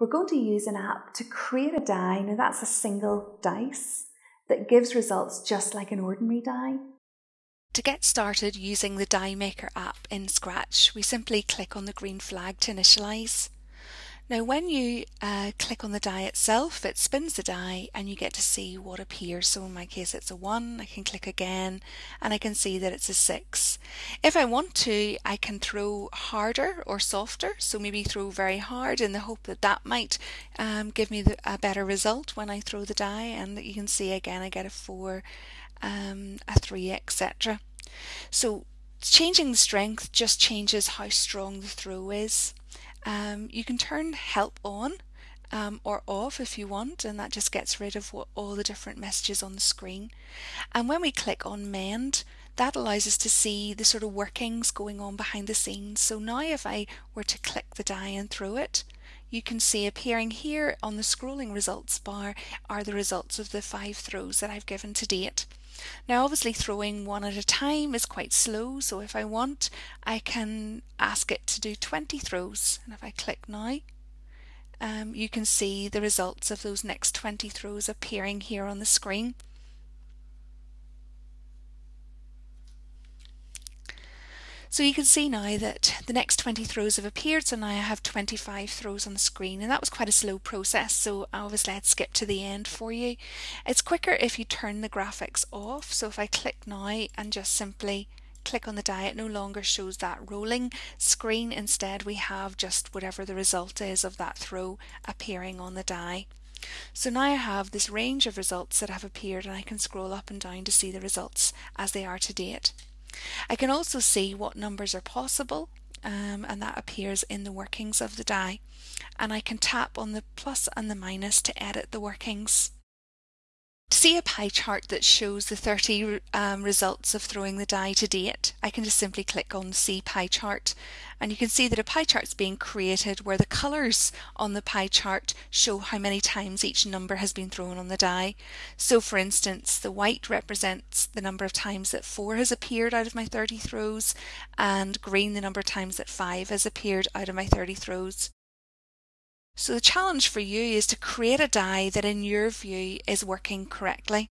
we're going to use an app to create a die. Now that's a single dice that gives results just like an ordinary die. To get started using the Die Maker app in Scratch, we simply click on the green flag to initialize. Now when you uh, click on the die itself, it spins the die and you get to see what appears. So in my case it's a 1, I can click again and I can see that it's a 6. If I want to, I can throw harder or softer, so maybe throw very hard in the hope that that might um, give me the, a better result when I throw the die and you can see again I get a 4, um, a 3, etc. So changing the strength just changes how strong the throw is. Um, you can turn help on um, or off if you want and that just gets rid of what, all the different messages on the screen. And when we click on mend that allows us to see the sort of workings going on behind the scenes. So now if I were to click the die and throw it you can see appearing here on the scrolling results bar are the results of the five throws that I've given to date. Now obviously throwing one at a time is quite slow so if I want I can ask it to do 20 throws and if I click now um, you can see the results of those next 20 throws appearing here on the screen. So you can see now that the next 20 throws have appeared, so now I have 25 throws on the screen, and that was quite a slow process, so obviously I'd skip to the end for you. It's quicker if you turn the graphics off, so if I click now and just simply click on the die, it no longer shows that rolling screen. Instead, we have just whatever the result is of that throw appearing on the die. So now I have this range of results that have appeared and I can scroll up and down to see the results as they are to date. I can also see what numbers are possible um, and that appears in the workings of the die and I can tap on the plus and the minus to edit the workings. To see a pie chart that shows the 30 um, results of throwing the die to date, I can just simply click on See Pie Chart and you can see that a pie chart is being created where the colours on the pie chart show how many times each number has been thrown on the die. So for instance, the white represents the number of times that 4 has appeared out of my 30 throws and green the number of times that 5 has appeared out of my 30 throws. So the challenge for you is to create a die that in your view is working correctly.